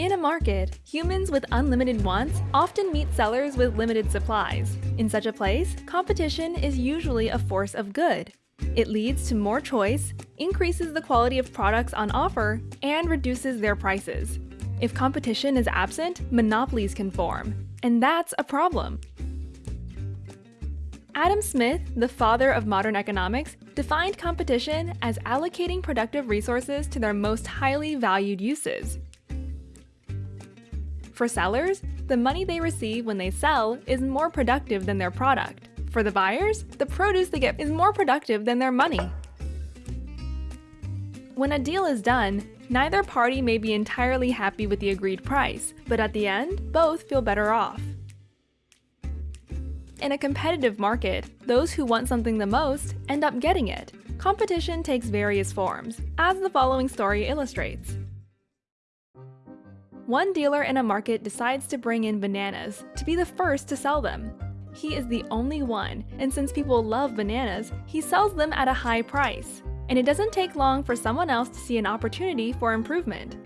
In a market, humans with unlimited wants often meet sellers with limited supplies. In such a place, competition is usually a force of good. It leads to more choice, increases the quality of products on offer, and reduces their prices. If competition is absent, monopolies can form, and that's a problem. Adam Smith, the father of modern economics, defined competition as allocating productive resources to their most highly valued uses. For sellers, the money they receive when they sell is more productive than their product. For the buyers, the produce they get is more productive than their money. When a deal is done, neither party may be entirely happy with the agreed price, but at the end, both feel better off. In a competitive market, those who want something the most end up getting it. Competition takes various forms, as the following story illustrates. One dealer in a market decides to bring in bananas to be the first to sell them. He is the only one, and since people love bananas, he sells them at a high price. And it doesn't take long for someone else to see an opportunity for improvement.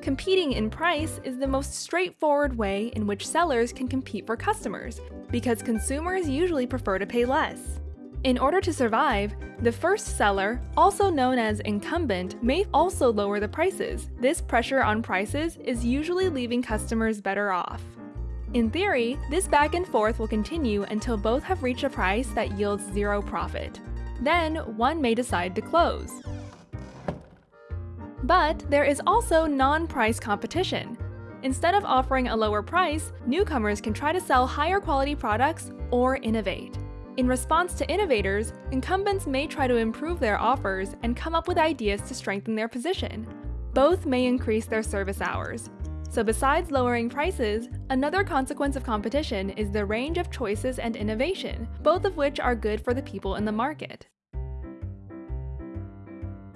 Competing in price is the most straightforward way in which sellers can compete for customers, because consumers usually prefer to pay less. In order to survive, the first seller, also known as incumbent, may also lower the prices. This pressure on prices is usually leaving customers better off. In theory, this back and forth will continue until both have reached a price that yields zero profit. Then, one may decide to close. But there is also non-price competition. Instead of offering a lower price, newcomers can try to sell higher quality products or innovate. In response to innovators, incumbents may try to improve their offers and come up with ideas to strengthen their position. Both may increase their service hours, so besides lowering prices, another consequence of competition is the range of choices and innovation, both of which are good for the people in the market.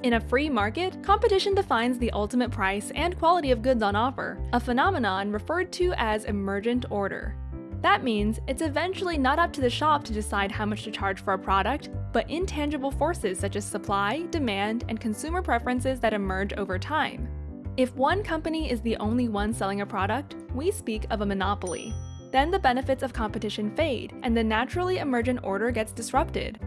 In a free market, competition defines the ultimate price and quality of goods on offer, a phenomenon referred to as emergent order. That means it's eventually not up to the shop to decide how much to charge for a product, but intangible forces such as supply, demand, and consumer preferences that emerge over time. If one company is the only one selling a product, we speak of a monopoly. Then the benefits of competition fade, and the naturally emergent order gets disrupted.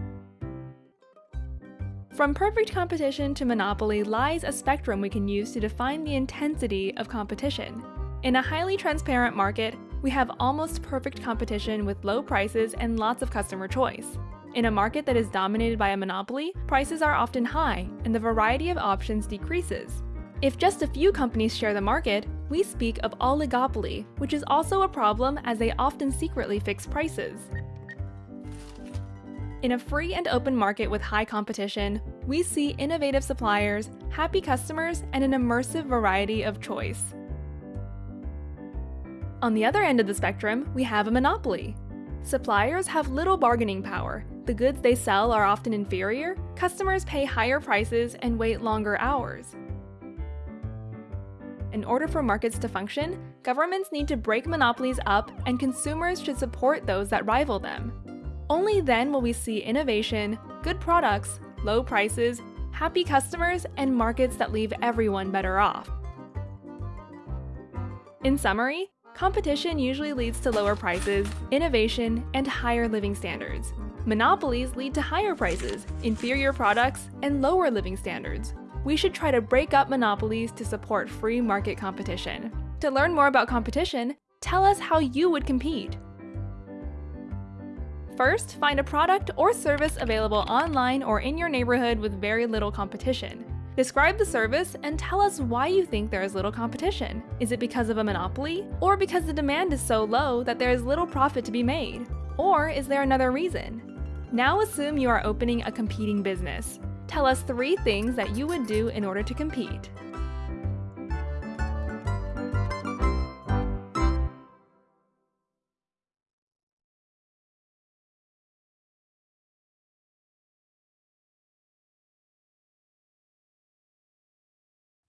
From perfect competition to monopoly lies a spectrum we can use to define the intensity of competition. In a highly transparent market, we have almost perfect competition with low prices and lots of customer choice. In a market that is dominated by a monopoly, prices are often high, and the variety of options decreases. If just a few companies share the market, we speak of oligopoly, which is also a problem as they often secretly fix prices. In a free and open market with high competition, we see innovative suppliers, happy customers, and an immersive variety of choice. On the other end of the spectrum, we have a monopoly. Suppliers have little bargaining power, the goods they sell are often inferior, customers pay higher prices and wait longer hours. In order for markets to function, governments need to break monopolies up and consumers should support those that rival them. Only then will we see innovation, good products, low prices, happy customers, and markets that leave everyone better off. In summary, competition usually leads to lower prices, innovation, and higher living standards. Monopolies lead to higher prices, inferior products, and lower living standards we should try to break up monopolies to support free market competition. To learn more about competition, tell us how you would compete. First, find a product or service available online or in your neighborhood with very little competition. Describe the service and tell us why you think there is little competition. Is it because of a monopoly? Or because the demand is so low that there is little profit to be made? Or is there another reason? Now assume you are opening a competing business. Tell us three things that you would do in order to compete.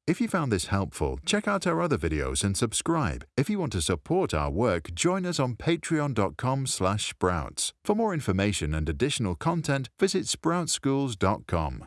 If you found this helpful, check out our other videos and subscribe. If you want to support our work, join us on patreon.com sprouts. For more information and additional content, visit sproutschools.com.